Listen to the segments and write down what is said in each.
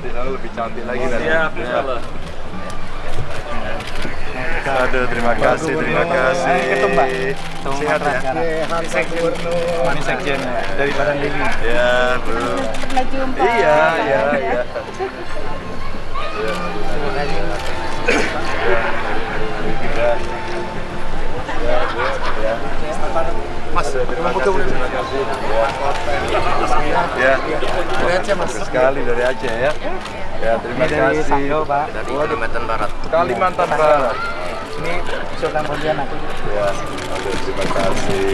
kasih. Lebih cantik lagi nanti. Siap, Ya. Aduh, terima kasih, terima kasih. Ketum, Pak. Ketum Sehat ya? sekarang. Sekjen. Ini Sekjen dari Badan Lili. Ya, jumpa. Iya, iya, iya. Ya, ya. Bu, ya. Mas, Terima kasih, terima kasih. Ya. Dari Aceh, Mas. Sekali dari Aceh ya. Ya, terima Ini dari kasih. Sanggau, Pak. Dari Kalimantan Barat. Kalimantan Barat. Ini Sultan Pontianak. Ya, terima kasih.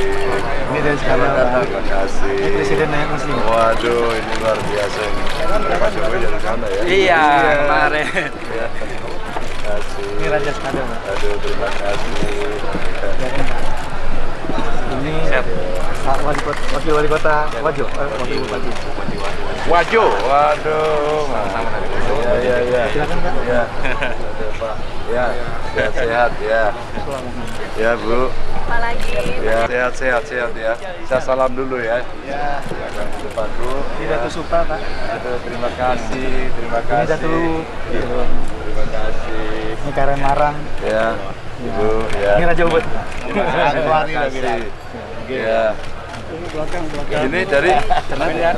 Ini dari Sanggau. Terima kasih. Ini Presiden Nayib Muslim. Waduh, ini luar biasa ini. Pak Jokowi dari sana ya? Iya, kemarin. Ya. Terima kasih. Ini Raja Skado, Pak. Aduh, terima kasih. Pak. Ini Pak Wali Kota, Wakil Wali Kota Wajo, eh, Wakil Bupati. Wajo, waduh. Sama dari Ya, ya, ya. Silakan, Pak. Ya. Pak. Ya, sehat-sehat ya. Ya, Bu. Apa lagi? Ya, sehat-sehat sehat ya. Saya salam dulu ya. Ya, Silakan ke depan, Bu. ini Ya. Datu Supa, Pak. Aduh, terima kasih, terima Ini kasih. Datu, gitu. Terima kasih. Ini Karen Marang. Ya, Ibu, ya. Ini Raja Ubud. Terima kasih. Ya. Ini dari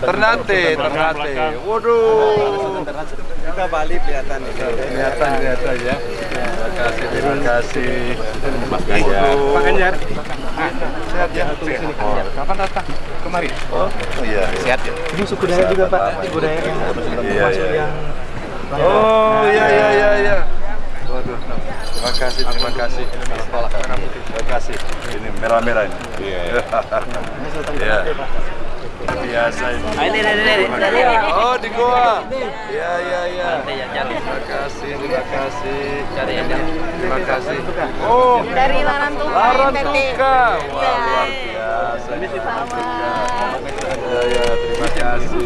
Ternate, Ternate. Waduh. Kita Bali kelihatan ini. Kelihatan, kelihatan ya. Terima kasih, terima kasih. Mas Pak Ganjar. Sehat ya? Oh, Kapan datang? Kemarin. oh iya. iya. Sehat ya? Ini suku Dayak juga Pak, suku Dayak yang Iya, termasuk iya. yang Oh iya iya iya iya. Waduh. Terima kasih, terima kasih. Terima kasih. Ini merah-merah ini. Iya. Iya. Biasa ini. Ah, ini, ini, ini, ini. Oh di Goa. Iya iya iya. Nanti ya, cari. Terima kasih, terima kasih. Cari aja. Terima kasih. Oh, Dari Larantuka, Larantuka. Wah, Iya. luar biasa. Ini Sama. Ya, ya, terima kasih.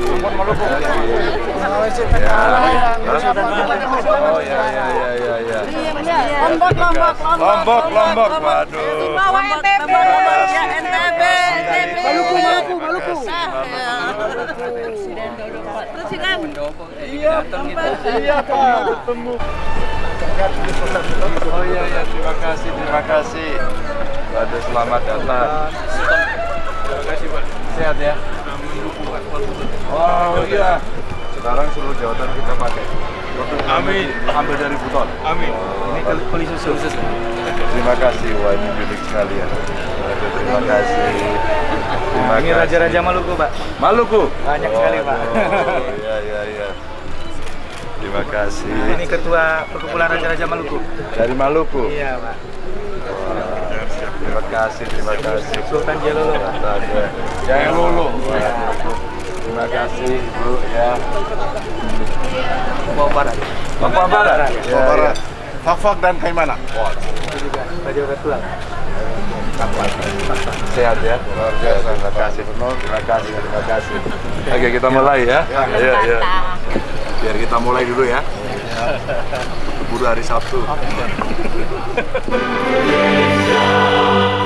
Ya. Oh, ya, ya, ya, ya, ya. Lombok, Lombok, Lombok, Lombok. Waduh. Bawa NTB. Ya, NTB. Maluku, Maluku, Maluku. Presiden duduk, Pak. Presiden. Iya, iya, Pak. Ketemu. Oh iya, iya, terima kasih, terima kasih. Waduh, selamat datang. Sehat ya? Oh iya. Sekarang seluruh jawatan kita pakai. Amin. Ambil dari buton. Amin. Ini kuli susu. Terima kasih, wah ini unik sekali ya. Terima kasih. Terima Ini kasih. Raja-Raja Maluku Pak. Maluku. Banyak sekali, Pak. Waduh, Iya, iya, iya. Terima kasih. Ini Ketua Perkumpulan Raja-Raja Maluku. Dari Maluku. Iya Pak. Terima kasih, terima kasih. Sultan Jalolo Pak. Ada. Jangan lulu. Terima kasih, Ibu ya. Papua Barat. Papua Barat. Ya, Barat. Fak-fak dan Kaimana. Itu juga Raja Ketua. Sehat ya. Luar biasa. Terima kasih. Terima kasih, terima kasih. Oke, kita mulai ya. Ayo, ayo. Biar kita mulai dulu ya. Keburu hari Sabtu.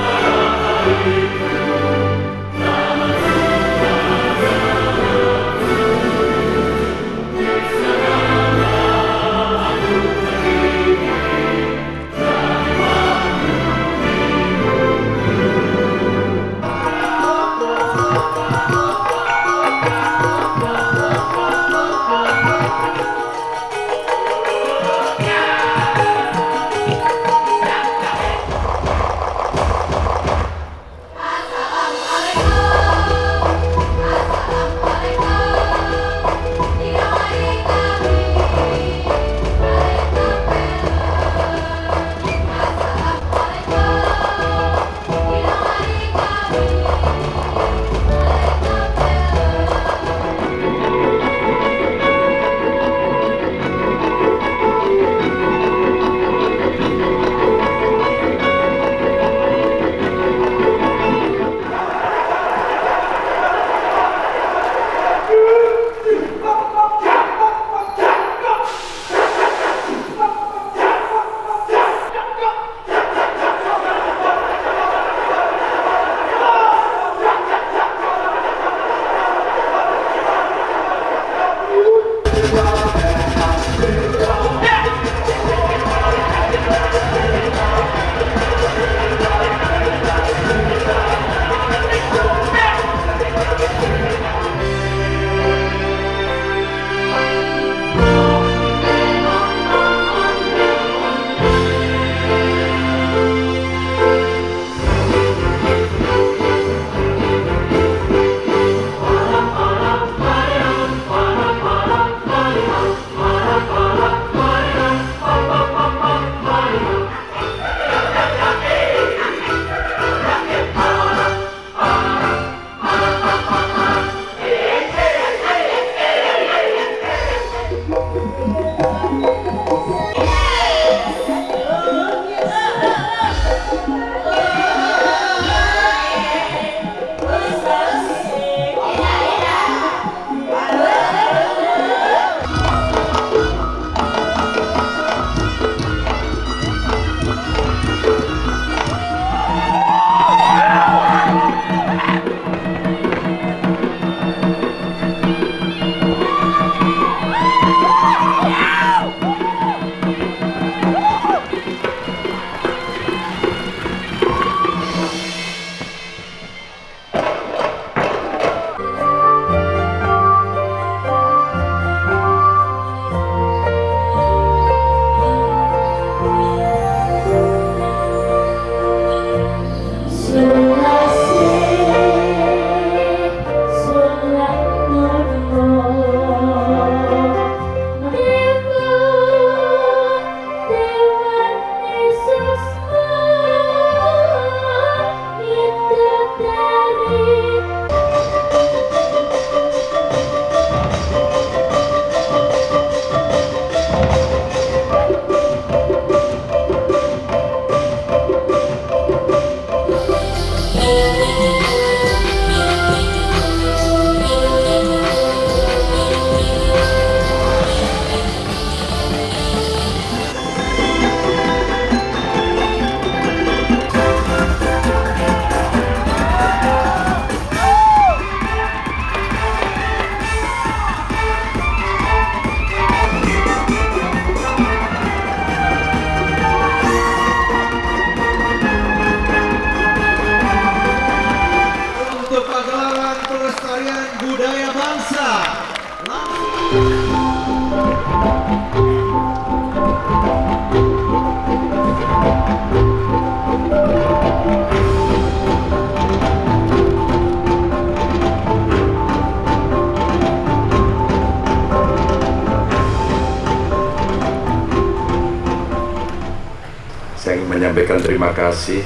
menyampaikan terima kasih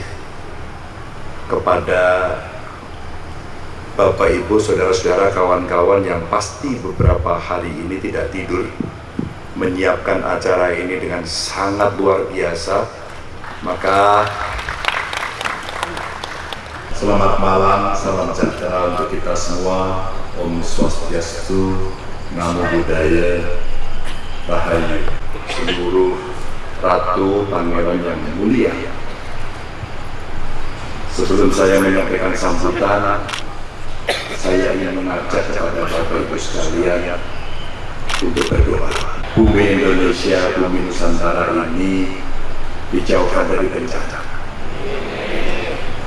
kepada Bapak Ibu, saudara-saudara, kawan-kawan yang pasti beberapa hari ini tidak tidur menyiapkan acara ini dengan sangat luar biasa. Maka selamat malam, salam sejahtera untuk kita semua. Om Swastiastu, Namo Buddhaya, Rahayu, seluruh Ratu Pangeran yang mulia. Sebelum saya menyampaikan sambutan, saya ingin mengajak kepada Bapak Ibu sekalian untuk berdoa. Bumi Indonesia, bumi Nusantara ini dijauhkan dari bencana.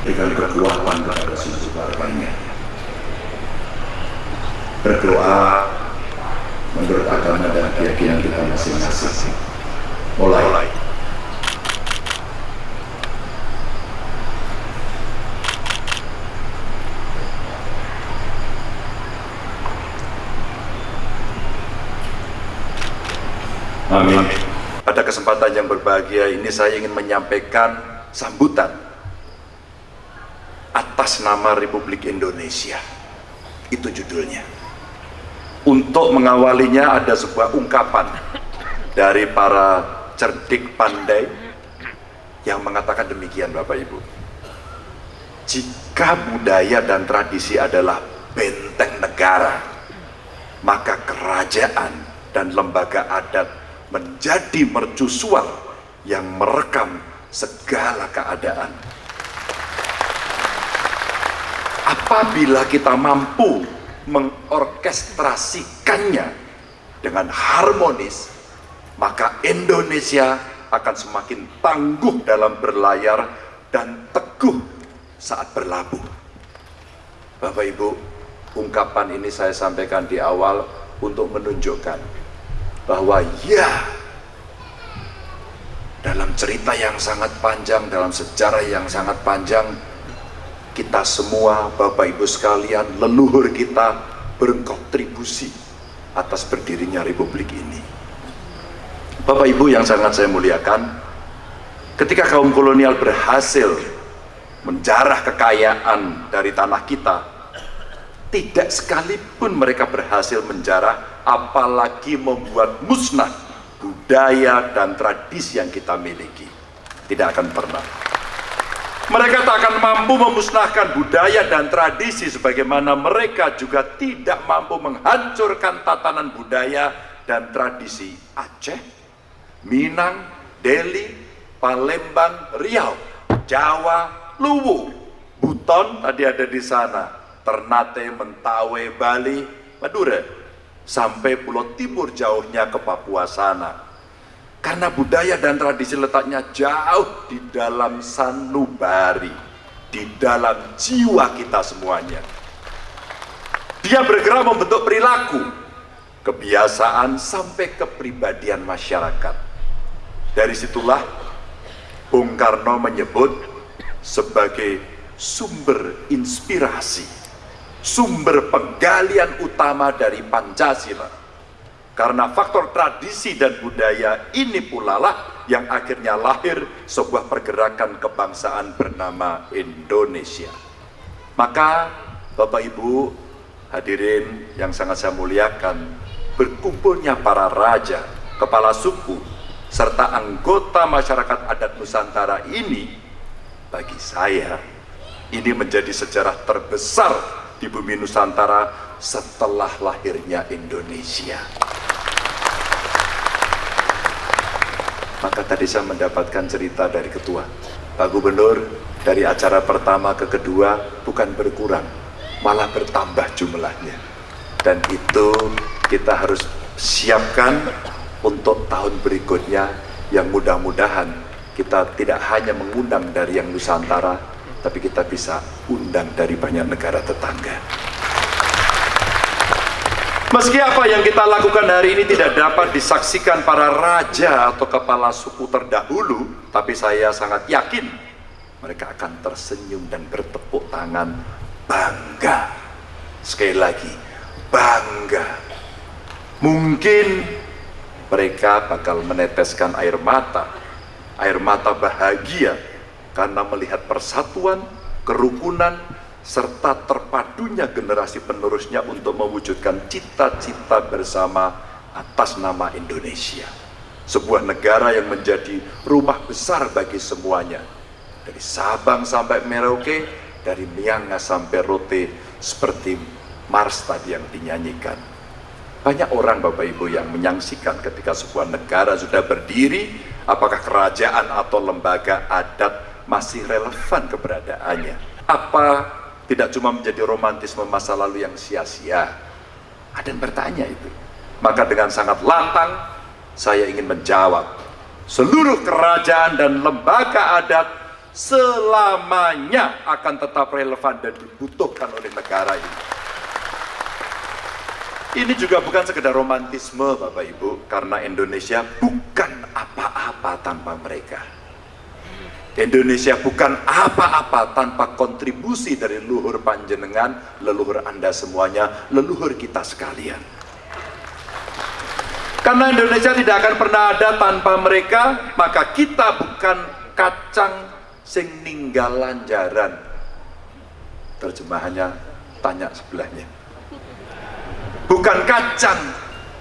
Dengan kekuatan kepada seluruh warganya. Berdoa menurut agama dan keyakinan kita masing-masing. Mulai. Amin. Pada kesempatan yang berbahagia ini saya ingin menyampaikan sambutan atas nama Republik Indonesia. Itu judulnya. Untuk mengawalinya ada sebuah ungkapan dari para cerdik pandai yang mengatakan demikian Bapak Ibu. Jika budaya dan tradisi adalah benteng negara, maka kerajaan dan lembaga adat menjadi mercusuar yang merekam segala keadaan. Apabila kita mampu mengorkestrasikannya dengan harmonis, maka Indonesia akan semakin tangguh dalam berlayar dan teguh saat berlabuh. Bapak Ibu, ungkapan ini saya sampaikan di awal untuk menunjukkan bahwa ya dalam cerita yang sangat panjang, dalam sejarah yang sangat panjang, kita semua, Bapak Ibu sekalian, leluhur kita berkontribusi atas berdirinya Republik ini. Bapak Ibu yang sangat saya muliakan, ketika kaum kolonial berhasil menjarah kekayaan dari tanah kita, tidak sekalipun mereka berhasil menjarah, apalagi membuat musnah budaya dan tradisi yang kita miliki. Tidak akan pernah. Mereka tak akan mampu memusnahkan budaya dan tradisi sebagaimana mereka juga tidak mampu menghancurkan tatanan budaya dan tradisi Aceh, Minang, Delhi, Palembang, Riau, Jawa, Luwu, Buton tadi ada di sana, Ternate, Mentawai, Bali, Madura, sampai Pulau Timur jauhnya ke Papua sana. Karena budaya dan tradisi letaknya jauh di dalam sanubari, di dalam jiwa kita semuanya. Dia bergerak membentuk perilaku, kebiasaan sampai kepribadian masyarakat. Dari situlah Bung Karno menyebut sebagai sumber inspirasi, sumber penggalian utama dari Pancasila karena faktor tradisi dan budaya ini pula lah yang akhirnya lahir sebuah pergerakan kebangsaan bernama Indonesia. Maka Bapak Ibu hadirin yang sangat saya muliakan, berkumpulnya para raja, kepala suku, serta anggota masyarakat adat Nusantara ini bagi saya ini menjadi sejarah terbesar di bumi Nusantara setelah lahirnya Indonesia. Maka tadi saya mendapatkan cerita dari ketua. Pak Gubernur, dari acara pertama ke kedua bukan berkurang, malah bertambah jumlahnya. Dan itu kita harus siapkan untuk tahun berikutnya yang mudah-mudahan kita tidak hanya mengundang dari yang Nusantara, tapi kita bisa undang dari banyak negara tetangga. Meski apa yang kita lakukan hari ini tidak dapat disaksikan para raja atau kepala suku terdahulu, tapi saya sangat yakin mereka akan tersenyum dan bertepuk tangan bangga. Sekali lagi, bangga. Mungkin mereka bakal meneteskan air mata, air mata bahagia karena melihat persatuan, kerukunan, serta terpadunya generasi penerusnya untuk mewujudkan cita-cita bersama atas nama Indonesia. Sebuah negara yang menjadi rumah besar bagi semuanya. Dari Sabang sampai Merauke, dari Miangas sampai Rote, seperti Mars tadi yang dinyanyikan. Banyak orang Bapak Ibu yang menyaksikan ketika sebuah negara sudah berdiri, apakah kerajaan atau lembaga adat masih relevan keberadaannya. Apa tidak cuma menjadi romantisme masa lalu yang sia-sia. Ada yang bertanya itu. Maka dengan sangat lantang, saya ingin menjawab. Seluruh kerajaan dan lembaga adat selamanya akan tetap relevan dan dibutuhkan oleh negara ini. Ini juga bukan sekedar romantisme Bapak Ibu, karena Indonesia bukan apa-apa tanpa mereka. Indonesia bukan apa-apa tanpa kontribusi dari leluhur panjenengan, leluhur Anda semuanya, leluhur kita sekalian. Karena Indonesia tidak akan pernah ada tanpa mereka, maka kita bukan kacang sing ninggalan jaran. Terjemahannya tanya sebelahnya. Bukan kacang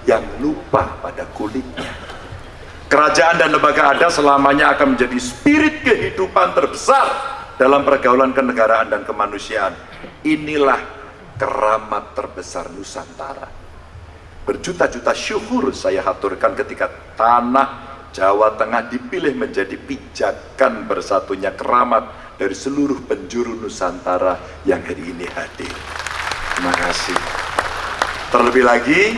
yang lupa pada kulitnya. Kerajaan dan lembaga adat selamanya akan menjadi spirit kehidupan terbesar dalam pergaulan kenegaraan dan kemanusiaan. Inilah keramat terbesar Nusantara. Berjuta-juta syukur saya haturkan ketika tanah Jawa Tengah dipilih menjadi pijakan bersatunya keramat dari seluruh penjuru Nusantara yang hari ini hadir. Terima kasih. Terlebih lagi,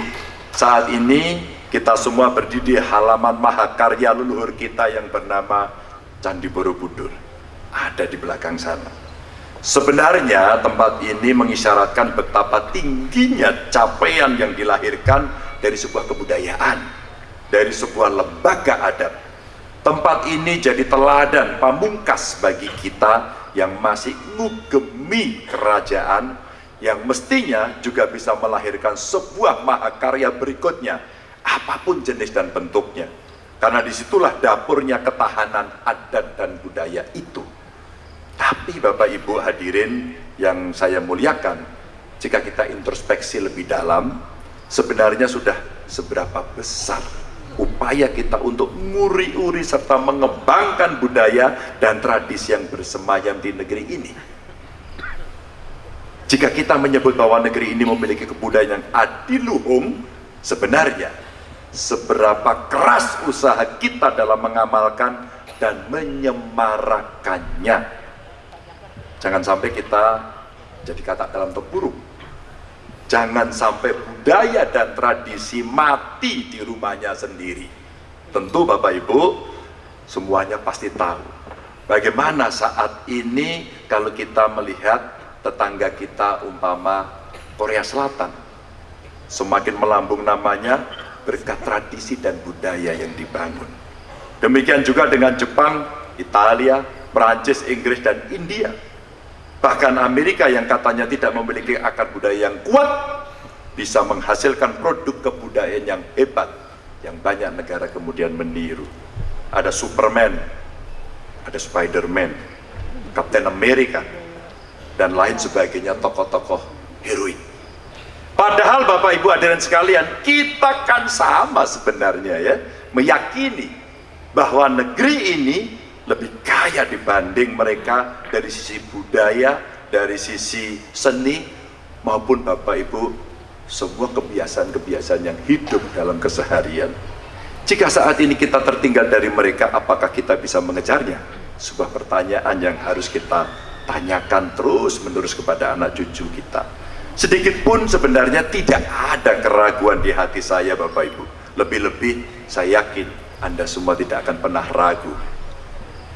saat ini kita semua berdiri di halaman mahakarya leluhur kita yang bernama Candi Borobudur. Ada di belakang sana. Sebenarnya tempat ini mengisyaratkan betapa tingginya capaian yang dilahirkan dari sebuah kebudayaan, dari sebuah lembaga adat. Tempat ini jadi teladan pamungkas bagi kita yang masih ngugemi kerajaan yang mestinya juga bisa melahirkan sebuah mahakarya berikutnya apa pun jenis dan bentuknya. Karena di situlah dapurnya ketahanan adat dan budaya itu. Tapi Bapak Ibu hadirin yang saya muliakan jika kita introspeksi lebih dalam sebenarnya sudah seberapa besar upaya kita untuk nguri-uri serta mengembangkan budaya dan tradisi yang bersemayam di negeri ini jika kita menyebut bahwa negeri ini memiliki kebudayaan yang adiluhung, sebenarnya seberapa keras usaha kita dalam mengamalkan dan menyemarakannya. Jangan sampai kita jadi kata dalam tempurung. Jangan sampai budaya dan tradisi mati di rumahnya sendiri. Tentu Bapak Ibu semuanya pasti tahu bagaimana saat ini kalau kita melihat tetangga kita umpama Korea Selatan. Semakin melambung namanya berkat tradisi dan budaya yang dibangun. Demikian juga dengan Jepang, Italia, Perancis, Inggris dan India. Bahkan Amerika yang katanya tidak memiliki akar budaya yang kuat bisa menghasilkan produk kebudayaan yang hebat yang banyak negara kemudian meniru. Ada Superman ada Spiderman Captain America dan lain sebagainya tokoh-tokoh heroin. Padahal Bapak Ibu hadirin sekalian kita kan sama sebenarnya ya meyakini bahwa negeri ini lebih kaya dibanding mereka dari sisi budaya dari sisi seni maupun Bapak Ibu semua kebiasaan-kebiasaan yang hidup dalam keseharian. Jika saat ini kita tertinggal dari mereka apakah kita bisa mengejarnya? Sebuah pertanyaan yang harus kita tanyakan terus menerus kepada anak cucu kita. Sedikit pun sebenarnya tidak ada keraguan di hati saya Bapak Ibu. Lebih-lebih saya yakin Anda semua tidak akan pernah ragu.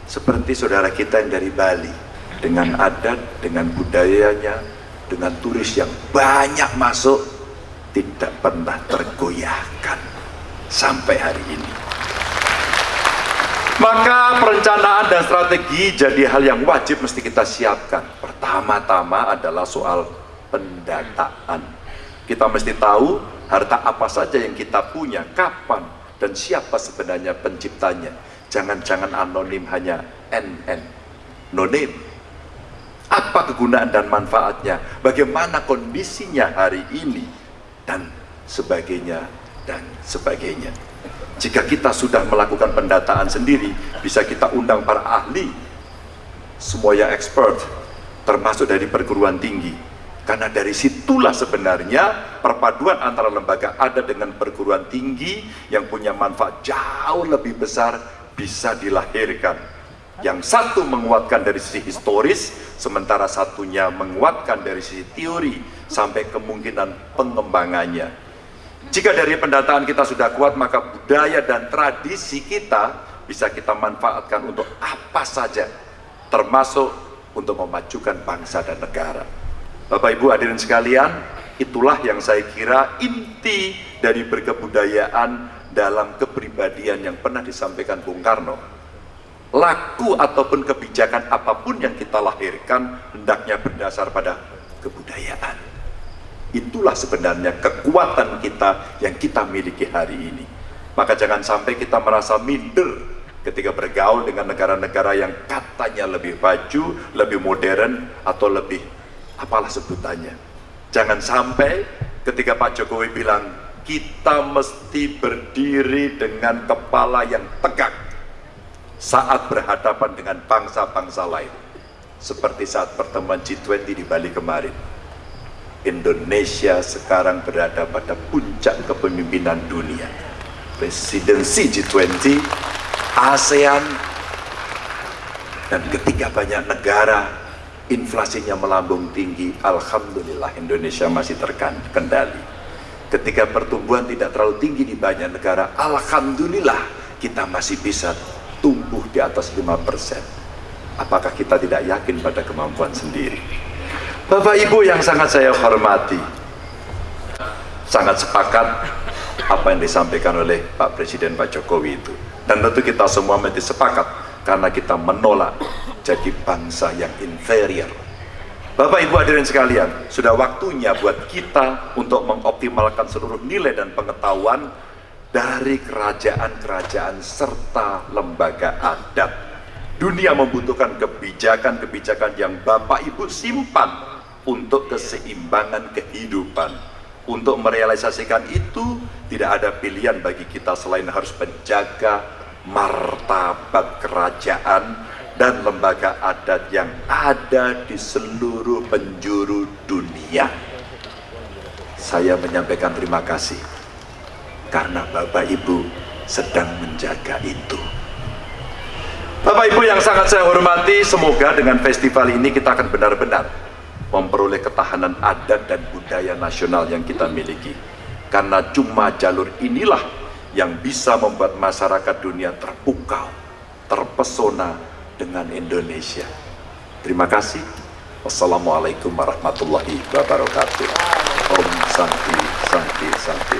Seperti saudara kita yang dari Bali dengan adat, dengan budayanya dengan turis yang banyak masuk tidak pernah tergoyahkan sampai hari ini. Maka perencanaan dan strategi jadi hal yang wajib mesti kita siapkan. Pertama-tama adalah soal pendataan. Kita mesti tahu harta apa saja yang kita punya, kapan, dan siapa sebenarnya penciptanya. Jangan-jangan anonim hanya NN, no name. Apa kegunaan dan manfaatnya? Bagaimana kondisinya hari ini? Dan sebagainya, dan sebagainya. Jika kita sudah melakukan pendataan sendiri, bisa kita undang para ahli, semuanya expert, termasuk dari perguruan tinggi. Karena dari situlah sebenarnya perpaduan antara lembaga adat dengan perguruan tinggi yang punya manfaat jauh lebih besar bisa dilahirkan. Yang satu menguatkan dari sisi historis, sementara satunya menguatkan dari sisi teori sampai kemungkinan pengembangannya. Jika dari pendataan kita sudah kuat, maka budaya dan tradisi kita bisa kita manfaatkan untuk apa saja, termasuk untuk memajukan bangsa dan negara. Bapak Ibu hadirin sekalian, itulah yang saya kira inti dari berkebudayaan dalam kepribadian yang pernah disampaikan Bung Karno. Laku ataupun kebijakan apa pun yang kita lahirkan hendaknya berdasar pada kebudayaan. Itulah sebenarnya kekuatan kita yang kita miliki hari ini. Maka jangan sampai kita merasa minder ketika bergaul dengan negara-negara yang katanya lebih maju, lebih modern, atau lebih apalah sebutannya. Jangan sampai ketika Pak Jokowi bilang, kita mesti berdiri dengan kepala yang tegak saat berhadapan dengan bangsa-bangsa lain. Seperti saat pertemuan G20 di Bali kemarin Indonesia sekarang berada pada puncak kepemimpinan dunia. Presidensi G20, ASEAN, dan ketika banyak negara inflasinya melambung tinggi, Alhamdulillah Indonesia masih terkendali. Ketika pertumbuhan tidak terlalu tinggi di banyak negara, Alhamdulillah kita masih bisa tumbuh di atas 5%. Apakah kita tidak yakin pada kemampuan sendiri? Bapak Ibu yang sangat saya hormati sangat sepakat apa yang disampaikan oleh Pak Presiden Pak Jokowi itu. Dan tentu kita semua mesti sepakat karena kita menolak jadi bangsa yang inferior. Bapak Ibu hadirin sekalian sudah waktunya buat kita untuk mengoptimalkan seluruh nilai dan pengetahuan dari kerajaan-kerajaan serta lembaga adat. Dunia membutuhkan kebijakan-kebijakan yang Bapak Ibu simpan untuk keseimbangan kehidupan. Untuk merealisasikan itu tidak ada pilihan bagi kita selain harus menjaga martabat kerajaan dan lembaga adat yang ada di seluruh penjuru dunia. Saya menyampaikan terima kasih karena Bapak Ibu sedang menjaga itu. Bapak Ibu yang sangat saya hormati, semoga dengan festival ini kita akan benar-benar memperoleh ketahanan adat dan budaya nasional yang kita miliki. Karena cuma jalur inilah yang bisa membuat masyarakat dunia terpukau, terpesona dengan Indonesia. Terima kasih. Wassalamualaikum warahmatullahi wabarakatuh. Om Santi, Santi, Santi.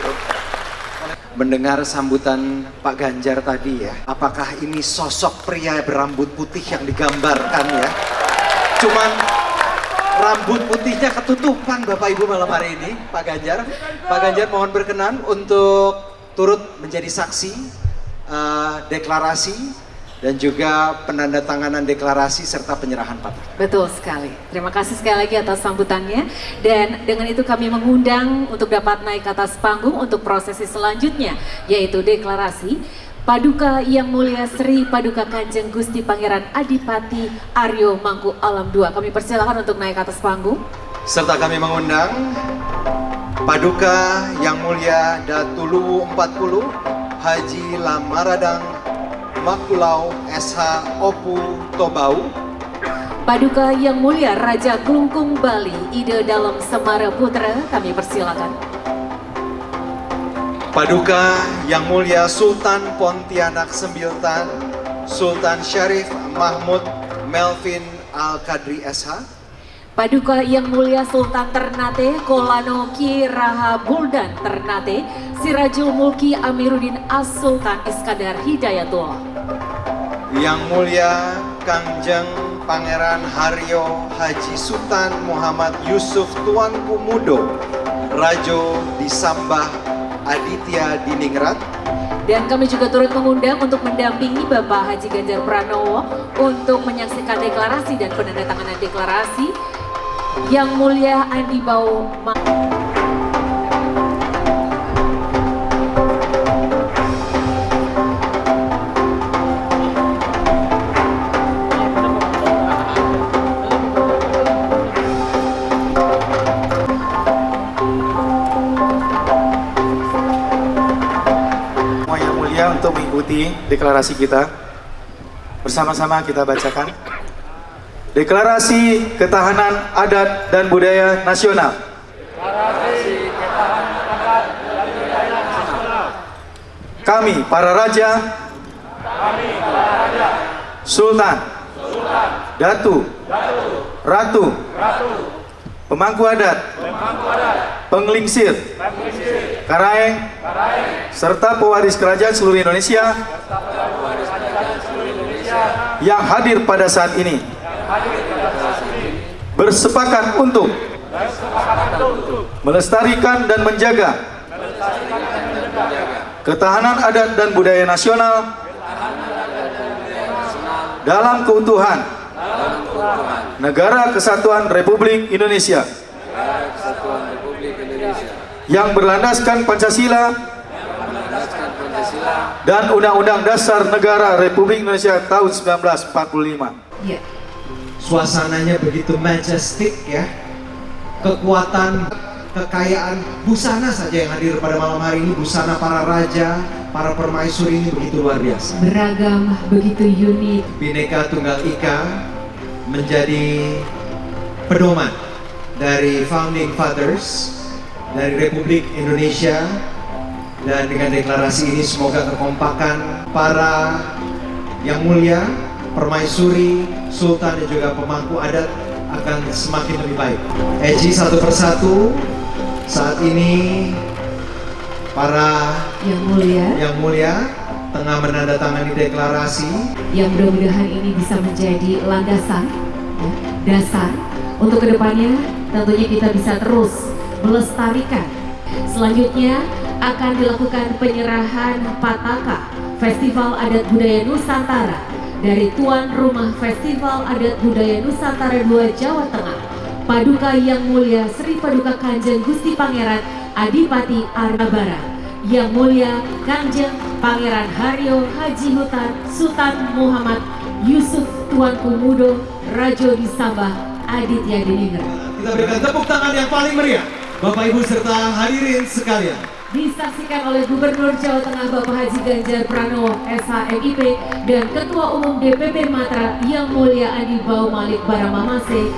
Mendengar sambutan Pak Ganjar tadi ya, apakah ini sosok pria berambut putih yang digambarkan ya? Cuman rambut putihnya ketutupan Bapak Ibu malam hari ini Pak Ganjar Pak Ganjar mohon berkenan untuk turut menjadi saksi uh, deklarasi dan juga penandatanganan deklarasi serta penyerahan patah. Betul sekali. Terima kasih sekali lagi atas sambutannya dan dengan itu kami mengundang untuk dapat naik ke atas panggung untuk prosesi selanjutnya yaitu deklarasi Paduka Yang Mulia Sri Paduka Kanjeng Gusti Pangeran Adipati Aryo Mangku Alam II. Kami persilakan untuk naik ke atas panggung. Serta kami mengundang Paduka Yang Mulia Datulu 40 Haji Lamaradang Makulau SH Opu Tobau Paduka Yang Mulia Raja Klungkung Bali Ide Dalam Semara Putra kami persilakan. Paduka Yang Mulia Sultan Pontianak Sembiltan, Sultan Syarif Mahmud Melvin Al-Kadri SH. Paduka Yang Mulia Sultan Ternate Kolano Ki Raha Buldan Ternate Sirajul Mulki Amiruddin As Sultan Iskandar Hidayatullah Yang Mulia Kangjeng Pangeran Haryo Haji Sultan Muhammad Yusuf Tuanku Mudo Rajo Disambah Aditya Diningrat. Dan kami juga turut mengundang untuk mendampingi Bapak Haji Ganjar Pranowo untuk menyaksikan deklarasi dan penandatanganan deklarasi Yang Mulia Andi Bau deklarasi kita. Bersama-sama kita bacakan. Deklarasi Ketahanan Adat dan Budaya Nasional. Kami para raja, Sultan, Datu, Ratu, Pemangku adat, Penglingsir, Karaeng, serta pewaris kerajaan seluruh Indonesia yang hadir pada saat ini. Bersepakat untuk melestarikan dan menjaga ketahanan adat dan budaya nasional dalam keutuhan Negara Kesatuan Republik Indonesia yang berlandaskan Pancasila dan Undang-Undang Dasar Negara Republik Indonesia tahun 1945. Ya. Suasananya begitu majestic ya. Kekuatan, kekayaan busana saja yang hadir pada malam hari ini, busana para raja, para permaisuri ini begitu luar biasa. Beragam begitu unik. Bhinneka Tunggal Ika menjadi pedoman dari founding fathers dari Republik Indonesia. Dan dengan deklarasi ini semoga kekompakan para yang mulia, permaisuri, sultan dan juga pemangku adat akan semakin lebih baik. Eji satu persatu saat ini para Yang Mulia. yang mulia tengah menandatangani deklarasi. Yang mudah-mudahan ini bisa menjadi landasan ya, dasar untuk ke depannya. Tentunya kita bisa terus melestarikan. Selanjutnya akan dilakukan penyerahan Pataka Festival Adat Budaya Nusantara dari tuan rumah Festival Adat Budaya Nusantara 2 Jawa Tengah Paduka Yang Mulia Sri Paduka Kanjeng Gusti Pangeran Adipati Arnabara Yang Mulia Kanjeng Pangeran Haryo Haji Hutan Sultan Muhammad Yusuf Tuanku Mudo Rajo Disambah Aditya Diningrat. Kita berikan tepuk tangan yang paling meriah Bapak Ibu serta hadirin sekalian. Disaksikan oleh Gubernur Jawa Tengah Bapak Haji Ganjar Pranowo SHMIP dan Ketua Umum DPP Matra Yang Mulia Adi Bau Malik Baramamase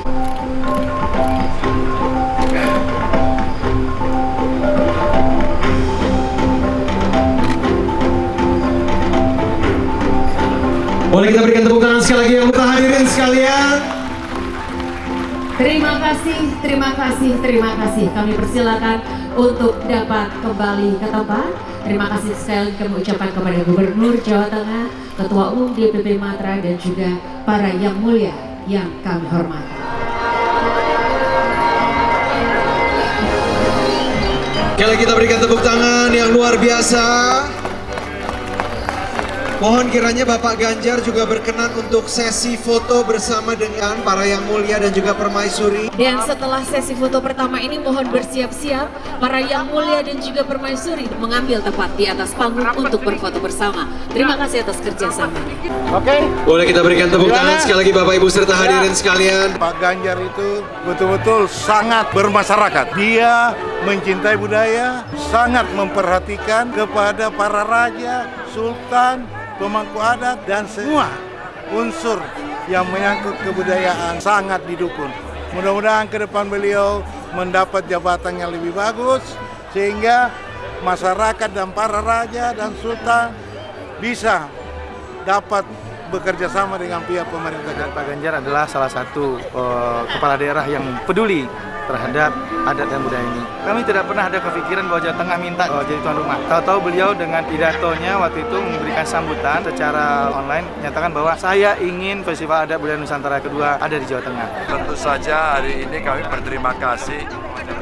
Boleh kita berikan tepuk tangan sekali lagi yang kita hadirin sekalian Terima kasih, terima kasih, terima kasih. Kami persilakan untuk dapat kembali ke tempat. Terima kasih sekali kami ucapkan kepada Gubernur Jawa Tengah, Ketua Umum DPP Matra dan juga para yang mulia yang kami hormati. Kita berikan tepuk tangan yang luar biasa Mohon kiranya Bapak Ganjar juga berkenan untuk sesi foto bersama dengan para yang mulia dan juga permaisuri Dan setelah sesi foto pertama ini mohon bersiap-siap para yang mulia dan juga permaisuri mengambil tempat di atas panggung untuk berfoto bersama. Terima kasih atas kerjasama. Boleh kita berikan tepuk tangan sekali lagi Bapak Ibu serta hadirin sekalian Pak Ganjar itu betul-betul sangat bermasyarakat. Dia mencintai budaya, sangat memperhatikan kepada para raja, sultan, pemangku adat, dan semua unsur yang menyangkut kebudayaan sangat didukung. Mudah-mudahan ke depan beliau mendapat jabatan yang lebih bagus, sehingga masyarakat dan para raja dan sultan bisa dapat bekerja sama dengan pihak pemerintah Dan Pak Ganjar adalah salah satu eh, kepala daerah yang peduli terhadap adat dan budaya ini. Kami tidak pernah ada kepikiran bahwa Jawa Tengah minta eh, jadi tuan rumah. Tahu-tahu beliau dengan pidatonya waktu itu memberikan sambutan secara online menyatakan bahwa saya ingin Festival Adat Budaya Nusantara kedua ada di Jawa Tengah. Tentu saja hari ini kami berterima kasih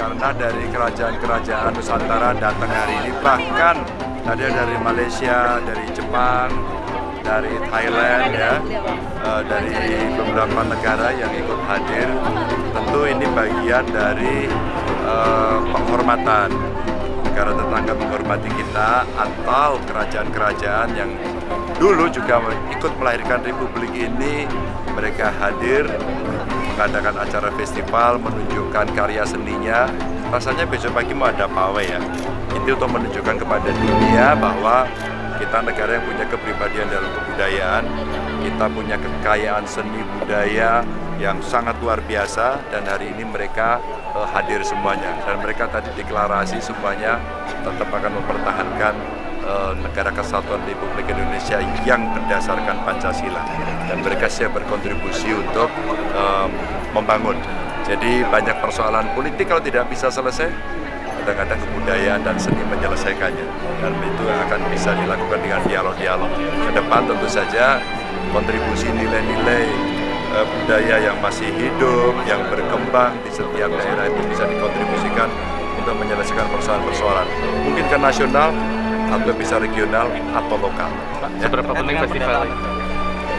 karena dari kerajaan-kerajaan Nusantara datang hari ini bahkan ada dari Malaysia, dari Jepang, dari Thailand ya, eh, dari beberapa negara yang ikut hadir. Tentu ini bagian dari eh, penghormatan negara tetangga menghormati kita atau kerajaan-kerajaan yang dulu juga ikut melahirkan republik ini. Mereka hadir mengadakan acara festival menunjukkan karya seninya. Rasanya besok pagi mau ada pawai ya. Itu untuk menunjukkan kepada dunia bahwa kita negara yang punya kepribadian dalam kebudayaan kita punya kekayaan seni budaya yang sangat luar biasa dan hari ini mereka eh, hadir semuanya dan mereka tadi deklarasi semuanya tetap akan mempertahankan eh, negara kesatuan Republik Indonesia yang berdasarkan Pancasila dan mereka siap berkontribusi untuk eh, membangun. Jadi banyak persoalan politik kalau tidak bisa selesai, kadang-kadang kebudayaan dan seni menyelesaikannya dan itu akan bisa dilakukan dengan dialog-dialog. Ke depan tentu saja kontribusi nilai-nilai eh, budaya yang masih hidup, yang berkembang di setiap daerah itu bisa dikontribusikan untuk menyelesaikan persoalan-persoalan. Mungkin ke nasional atau bisa regional atau lokal. Ya. Seberapa penting festival ini?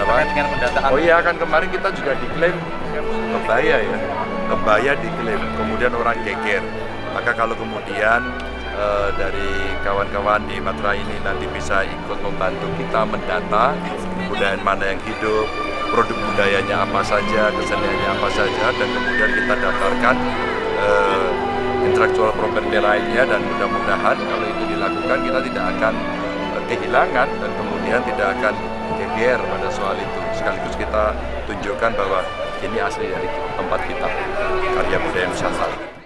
Dengan pendataan Oh iya kan kemarin kita juga diklaim kebaya ya, kebaya diklaim, kemudian orang geger. Maka kalau kemudian eh, dari kawan-kawan di Matra ini nanti bisa ikut membantu kita mendata kebudayaan mana yang hidup, produk budayanya apa saja, keseniannya apa saja, dan kemudian kita daftarkan eh, property lainnya dan mudah-mudahan kalau itu dilakukan kita tidak akan eh, kehilangan dan kemudian tidak akan geger pada soal itu. Sekaligus kita tunjukkan bahwa ini asli dari tempat kita, karya budaya Nusantara.